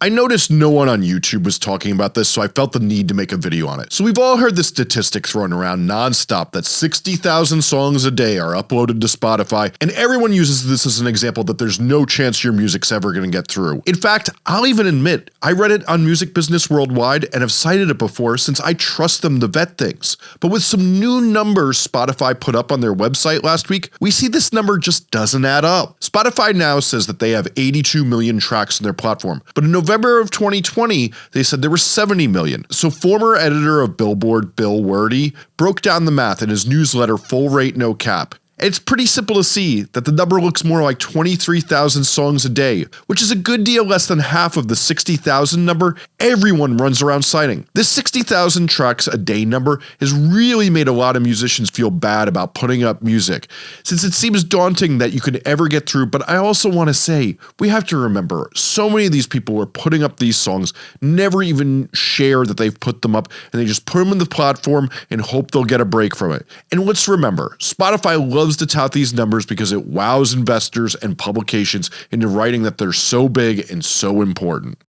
I noticed no one on YouTube was talking about this so I felt the need to make a video on it. So we've all heard the statistic thrown around non-stop that 60,000 songs a day are uploaded to Spotify and everyone uses this as an example that there's no chance your music's ever going to get through. In fact, I'll even admit I read it on Music Business Worldwide and have cited it before since I trust them to vet things. But with some new numbers Spotify put up on their website last week, we see this number just doesn't add up. Spotify now says that they have 82 million tracks on their platform, but in November November of 2020, they said there were 70 million. So former editor of Billboard Bill Werde broke down the math in his newsletter Full Rate No Cap. It's pretty simple to see that the number looks more like 23,000 songs a day, which is a good deal less than half of the 60,000 number everyone runs around citing. This 60,000 tracks a day number has really made a lot of musicians feel bad about putting up music, since it seems daunting that you could ever get through but I also want to say, we have to remember, so many of these people are putting up these songs, never even share that they've put them up, and they just put them in the platform and hope they'll get a break from it. And let's remember, Spotify loves loves to tout these numbers because it wows investors and publications into writing that they're so big and so important.